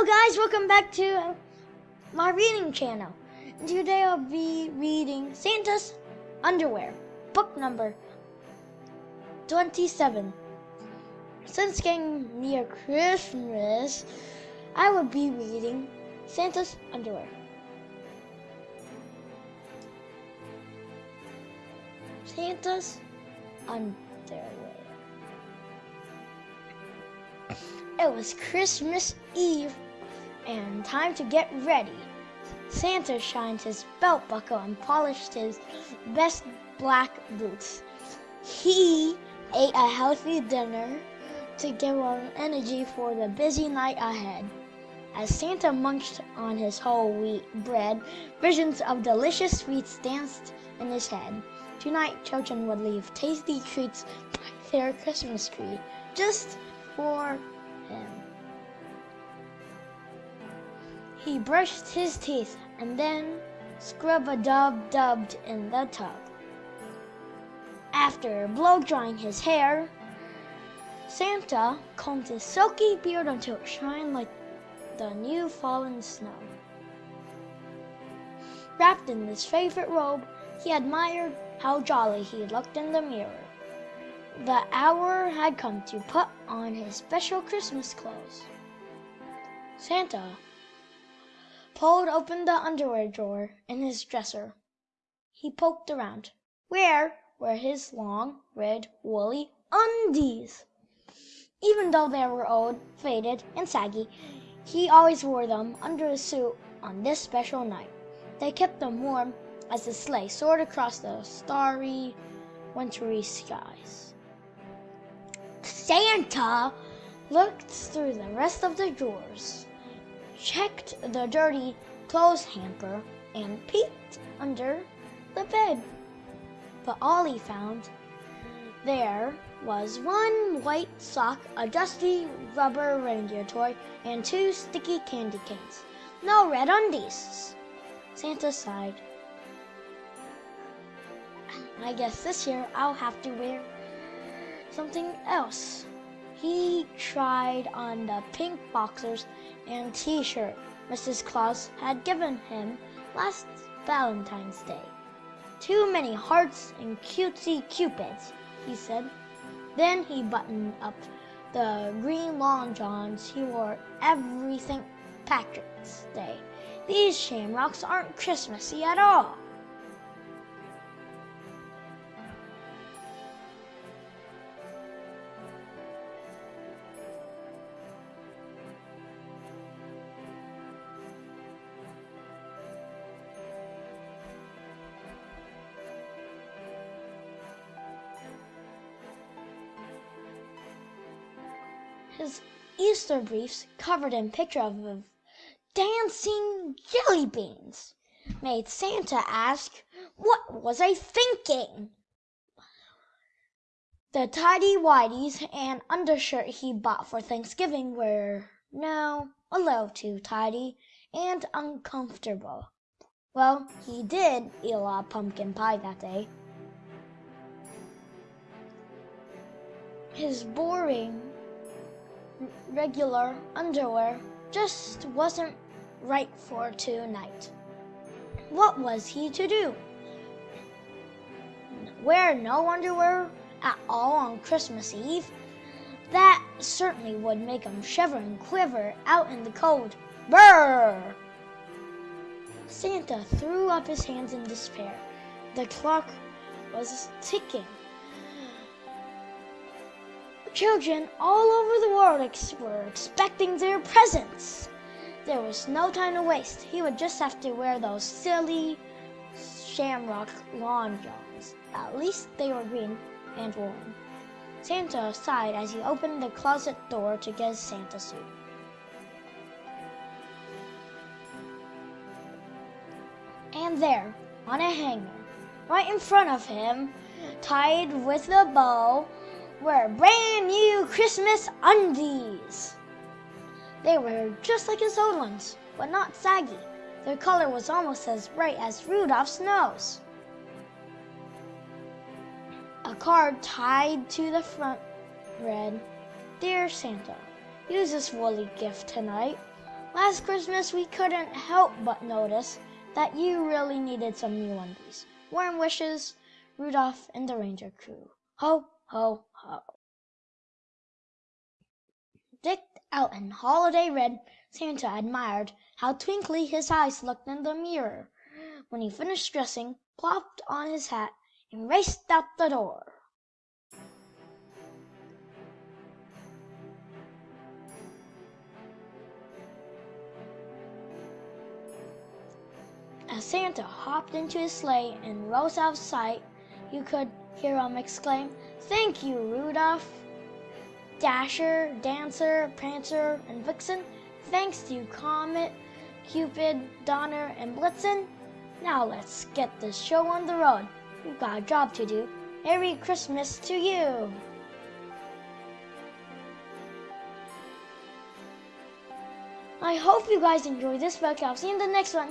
Hello guys, welcome back to my reading channel. Today I'll be reading Santa's Underwear, book number 27. Since getting near Christmas, I will be reading Santa's Underwear. Santa's Underwear. It was Christmas Eve and time to get ready. Santa shined his belt buckle and polished his best black boots. He ate a healthy dinner to give him energy for the busy night ahead. As Santa munched on his whole wheat bread, visions of delicious sweets danced in his head. Tonight, children would leave tasty treats by their Christmas tree just for him. He brushed his teeth and then scrub-a-dub-dubbed in the tub. After blow-drying his hair, Santa combed his silky beard until it shined like the new fallen snow. Wrapped in his favorite robe, he admired how jolly he looked in the mirror. The hour had come to put on his special Christmas clothes. Santa pulled open the underwear drawer in his dresser. He poked around. Where were his long, red, woolly undies? Even though they were old, faded, and saggy, he always wore them under his suit on this special night. They kept him warm as the sleigh soared across the starry, wintry skies. Santa looked through the rest of the drawers checked the dirty clothes hamper, and peeked under the bed. But all he found there was one white sock, a dusty rubber reindeer toy, and two sticky candy canes. No red undies. Santa sighed. I guess this year I'll have to wear something else. He tried on the pink boxers and t-shirt Mrs. Claus had given him last Valentine's Day. Too many hearts and cutesy cupids, he said. Then he buttoned up the green long johns he wore every St. Patrick's Day. These shamrocks aren't Christmassy at all. His Easter briefs covered in pictures of dancing jelly beans made Santa ask, What was I thinking? The tidy whities and undershirt he bought for Thanksgiving were no, a little too tidy and uncomfortable. Well, he did eat a lot of pumpkin pie that day. His boring regular underwear just wasn't right for tonight. What was he to do? Wear no underwear at all on Christmas Eve? That certainly would make him shiver and quiver out in the cold. Brrr! Santa threw up his hands in despair. The clock was ticking. Children all over the world ex were expecting their presents. There was no time to waste. He would just have to wear those silly shamrock lawn johns. At least they were green and warm. Santa sighed as he opened the closet door to get his Santa suit. And there, on a hanger, right in front of him, tied with a bow, were brand new Christmas undies. They were just like his old ones, but not saggy. Their color was almost as bright as Rudolph's nose. A card tied to the front read, Dear Santa, use this woolly gift tonight. Last Christmas, we couldn't help but notice that you really needed some new undies. Warm wishes, Rudolph and the Reindeer Crew. Ho, ho, ho. Decked out in holiday red, Santa admired how twinkly his eyes looked in the mirror. When he finished dressing, plopped on his hat, and raced out the door. As Santa hopped into his sleigh and rose out of sight, you could hear him exclaim, Thank you, Rudolph! Dasher, Dancer, Prancer, and Vixen, thanks to you, Comet, Cupid, Donner, and Blitzen. Now let's get this show on the road. We've got a job to do. Merry Christmas to you! I hope you guys enjoyed this book. I'll see you in the next one.